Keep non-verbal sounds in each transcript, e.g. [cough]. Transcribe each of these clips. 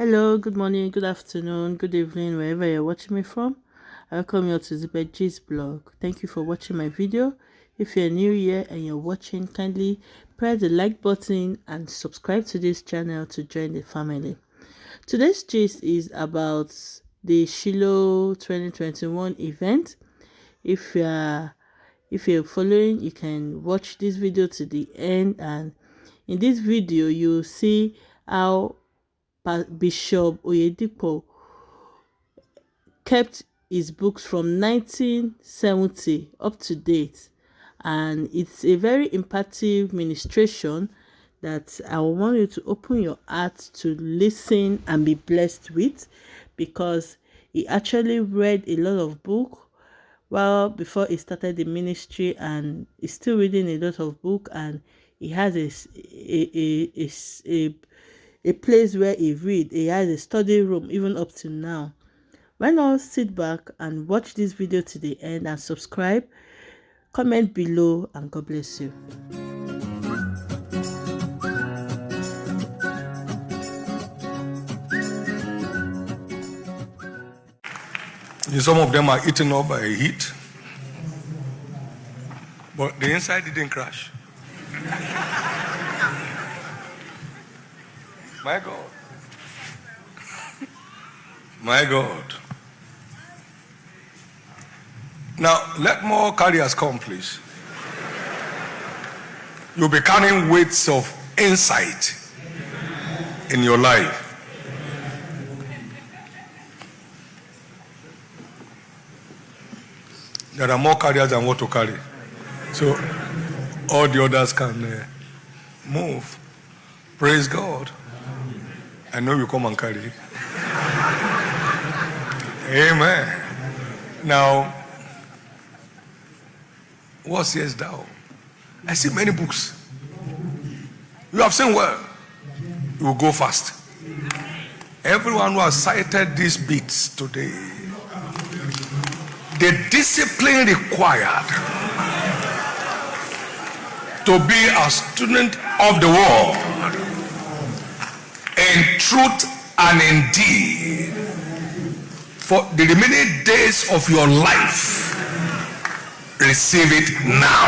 Hello, good morning, good afternoon, good evening, wherever you're watching me from. Welcome you to the G's blog. Thank you for watching my video. If you're new here and you're watching, kindly press the like button and subscribe to this channel to join the family. Today's gist is about the Shiloh 2021 event. If you're if you're following, you can watch this video to the end and in this video you'll see how Bishop Oyedepo kept his books from 1970 up to date. And it's a very impactful ministration that I want you to open your heart to listen and be blessed with because he actually read a lot of book well before he started the ministry and he's still reading a lot of book and he has a, a, a, a, a place where he read he has a study room even up to now. Why not sit back and watch this video to the end and subscribe? Comment below and god bless you. Some of them are eaten up by heat, but the inside didn't crash. My God. My God. Now, let more carriers come, please. You'll be carrying weights of insight in your life. There are more carriers than what to carry. So, all the others can uh, move. Praise God. I know you come and carry. Amen. Now, what says thou? I see many books. You have seen well. You will go fast. Everyone who has cited these bits today, the discipline required to be a student of the world in truth and in deed. For the remaining days of your life receive it now.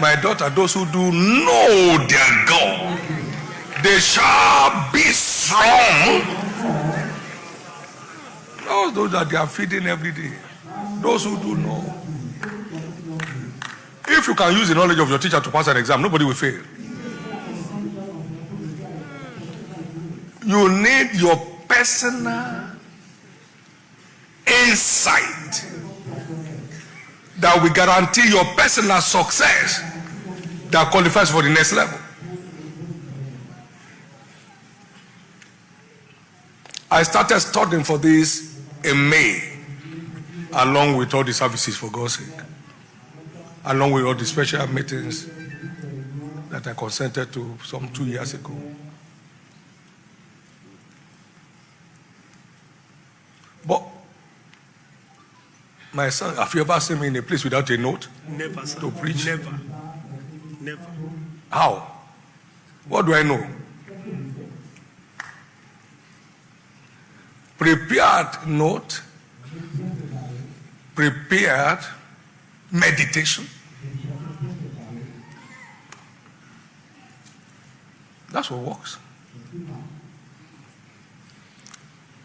My daughter those who do know their god they shall be strong. Those, those that they are feeding every day those who do know. If you can use the knowledge of your teacher to pass an exam nobody will fail you need your personal insight that will guarantee your personal success that qualifies for the next level. I started studying for this in May, along with all the services for God's sake, along with all the special meetings that I consented to some two years ago. My son, have you ever seen me in a place without a note? Never, sir. To preach? Never. Never. How? What do I know? Prepared note, prepared meditation. That's what works.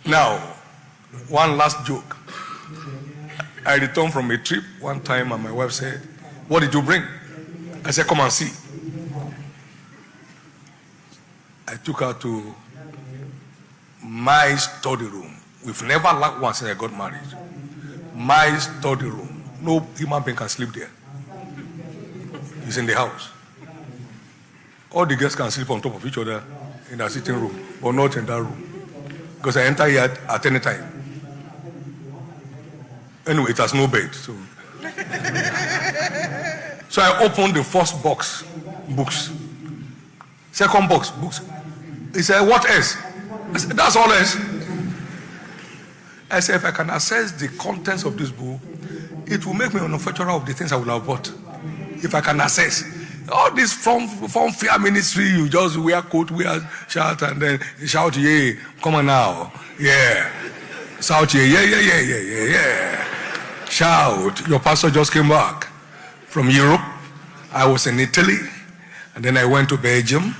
Now, one last joke. I returned from a trip one time and my wife said, what did you bring? I said, come and see. I took her to my study room. We've never lacked one since I got married. My study room. No human being can sleep there. It's in the house. All the guests can sleep on top of each other in our sitting room, but not in that room. Because I enter here at any time. Anyway, it has no bed. So, so I opened the first box, books. Second box, books. He said, What else? I said, That's all else. I said, If I can access the contents of this book, it will make me a manufacturer of the things I will have bought. If I can access. All this from from fear ministry, you just wear coat, wear shirt, and then shout, "Yeah, come on now, yeah." Shout, "Yeah, yeah, yeah, yeah, yeah, yeah, yeah." Shout. Your pastor just came back from Europe. I was in Italy, and then I went to Belgium,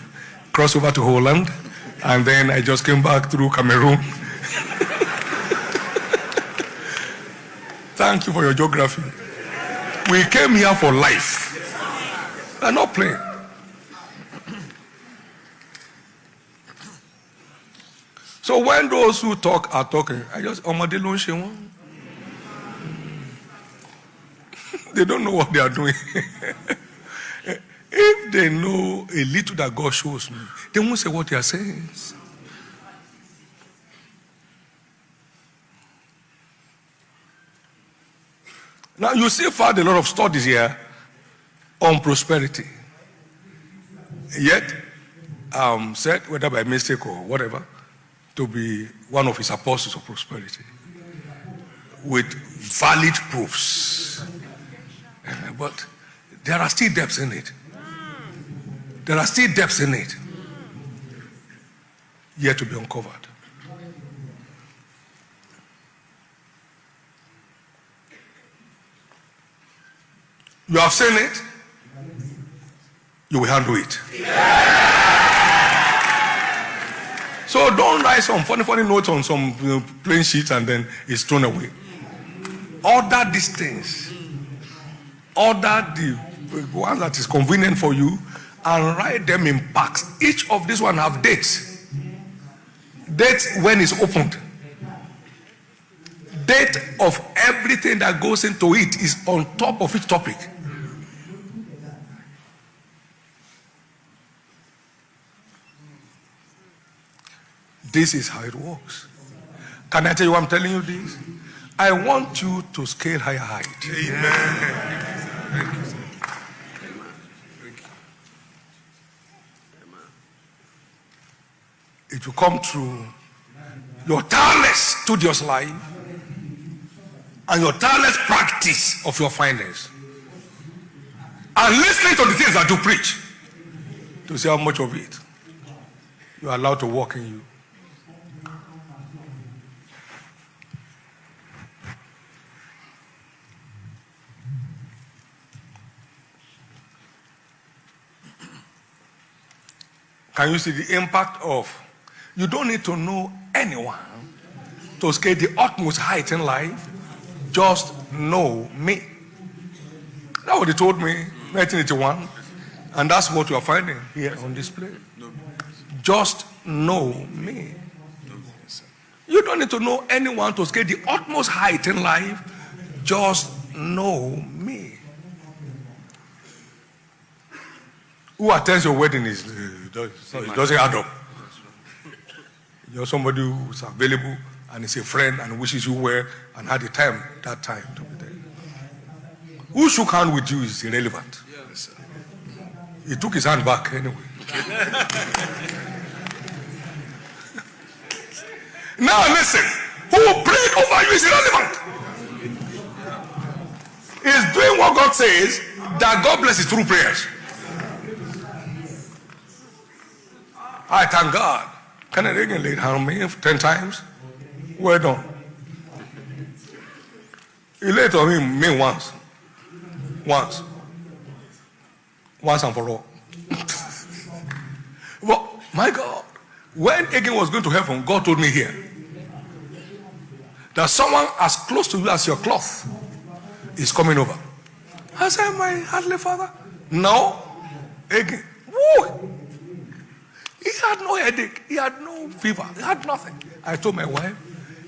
crossed over to Holland, and then I just came back through Cameroon. [laughs] Thank you for your geography. We came here for life. We're not playing. So when those who talk are talking, I just ọmọdé ló. They don't know what they are doing. [laughs] if they know a little that God shows me, they won't say what they are saying. Now you see found a lot of studies here on prosperity. Yet, um, said whether by mistake or whatever, to be one of his apostles of prosperity with valid proofs. [clears throat] But there are still depths in it. There are still depths in it yet to be uncovered. You have seen it, you will handle it. [laughs] So don't write some funny, funny notes on some plain sheet and then it's thrown away. Order these things. Order the one that is convenient for you and write them in packs. Each of these one have dates. Date when it's opened. Date of everything that goes into it is on top of each topic. This is how it works. Can I tell you I'm telling you this? I want you to scale higher height. Amen. It will come through your tireless studious life and your tireless practice of your finance. And listening to the things that you preach to see how much of it you are allowed to work in you. Can you see the impact of? You don't need to know anyone to scale the utmost height in life. Just know me. That's what he told me, 1981. And that's what you are finding here on display. Just know me. You don't need to know anyone to scale the utmost height in life. Just know me. Who attends your wedding is uh, it doesn't add up. You're somebody who's available and is a friend and wishes you well and had the time that time to be there. Who shook hand with you is irrelevant. He took his hand back anyway. [laughs] now listen, who prayed over you is irrelevant. He's doing what God says that God blesses through prayers. I thank God. Can I again laid hand on me 10 times? Well done. He laid on me, me once. Once. Once and for all. [laughs] well, my God, when Hagin was going to heaven, God told me here that someone as close to you as your cloth is coming over. I said, My heavenly father. No. Hagin. Woo! He had no headache. He had no fever. He had nothing. I told my wife,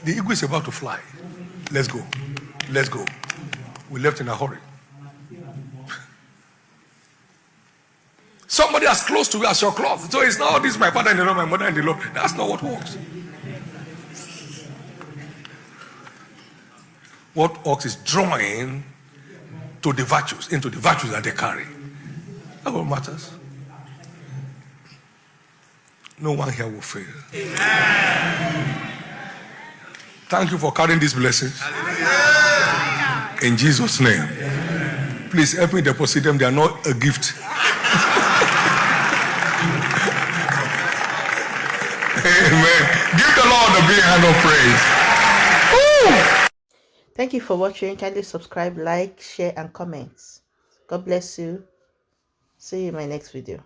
the eagle is about to fly. Let's go. Let's go. We left in a hurry. Somebody as close to you as your cloth. So it's not, "Oh, this is my father in the Lord, my mother in the Lord. That's not what works. What works is drawing to the virtues, into the virtues that they carry. That's what matters no one here will fail. Amen. Thank you for carrying these blessings. In Jesus' name. Please help me deposit them. They are not a gift. Amen. Give the Lord a big hand of praise. Thank you for watching. Kindly subscribe, like, share, and comment. God bless you. See you in my next video.